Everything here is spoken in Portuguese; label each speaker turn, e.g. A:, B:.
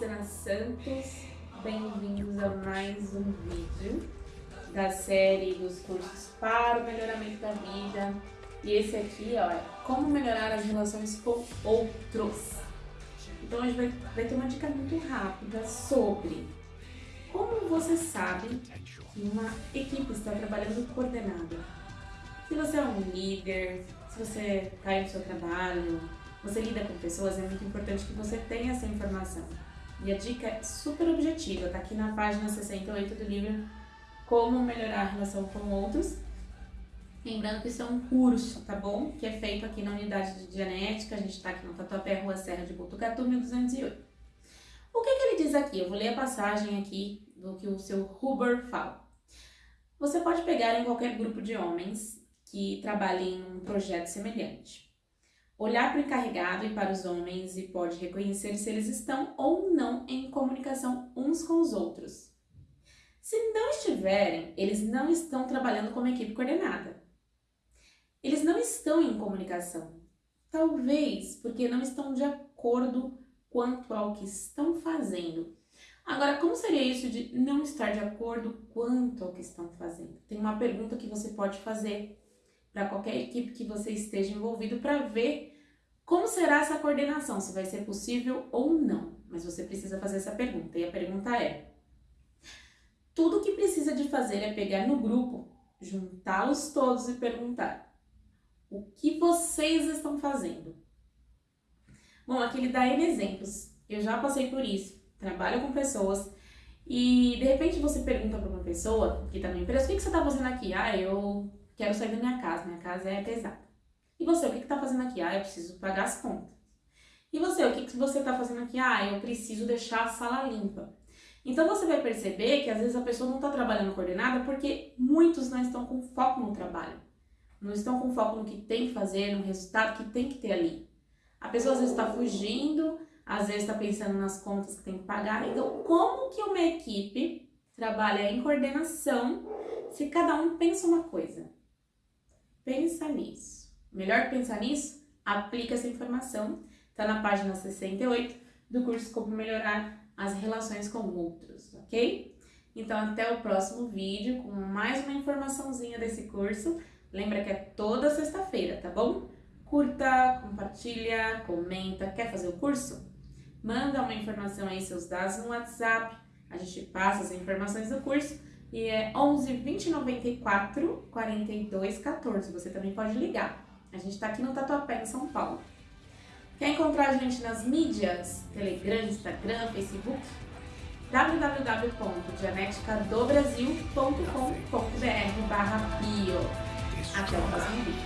A: Luciana Santos, bem-vindos a mais um vídeo da série dos cursos para o melhoramento da vida. E esse aqui, ó, é como melhorar as relações com outros. Então hoje vai, vai ter uma dica muito rápida sobre como você sabe que uma equipe está trabalhando coordenada. Se você é um líder, se você está aí no seu trabalho, você lida com pessoas, é muito importante que você tenha essa informação. E a dica é super objetiva, tá aqui na página 68 do livro Como Melhorar a Relação com Outros. Lembrando que isso é um curso, tá bom? Que é feito aqui na unidade de genética, a gente está aqui no Tatuapé, Rua Serra de Botucatu, 1208. O que, que ele diz aqui? Eu vou ler a passagem aqui do que o seu Huber fala. Você pode pegar em qualquer grupo de homens que trabalhem em um projeto semelhante olhar para o encarregado e para os homens e pode reconhecer se eles estão ou não em comunicação uns com os outros. Se não estiverem, eles não estão trabalhando como equipe coordenada. Eles não estão em comunicação. Talvez porque não estão de acordo quanto ao que estão fazendo. Agora, como seria isso de não estar de acordo quanto ao que estão fazendo? Tem uma pergunta que você pode fazer para qualquer equipe que você esteja envolvido para ver como será essa coordenação? Se vai ser possível ou não? Mas você precisa fazer essa pergunta. E a pergunta é: tudo que precisa de fazer é pegar no grupo, juntá-los todos e perguntar: o que vocês estão fazendo? Bom, aqui ele dá N exemplos. Eu já passei por isso. Trabalho com pessoas e de repente você pergunta para uma pessoa que está na empresa: o que você está fazendo aqui? Ah, eu quero sair da minha casa, minha casa é pesada. E você, o que está fazendo aqui? Ah, eu preciso pagar as contas. E você, o que, que você está fazendo aqui? Ah, eu preciso deixar a sala limpa. Então você vai perceber que às vezes a pessoa não está trabalhando coordenada porque muitos não estão com foco no trabalho. Não estão com foco no que tem que fazer, no resultado que tem que ter ali. A pessoa às vezes está fugindo, às vezes está pensando nas contas que tem que pagar. Então, como que uma equipe trabalha em coordenação se cada um pensa uma coisa? Pensa nisso. Melhor pensar nisso? Aplica essa informação, está na página 68 do curso Como Melhorar as Relações com Outros, ok? Então até o próximo vídeo com mais uma informaçãozinha desse curso. Lembra que é toda sexta-feira, tá bom? Curta, compartilha, comenta. Quer fazer o curso? Manda uma informação aí, seus dados no WhatsApp. A gente passa as informações do curso e é 11 20 94 42 14. Você também pode ligar. A gente está aqui no Tatuapé, em São Paulo. Quer encontrar a gente nas mídias? Telegram, Instagram, Facebook? www.dianeticadobrasil.com.br barra bio. Até o próximo vídeo.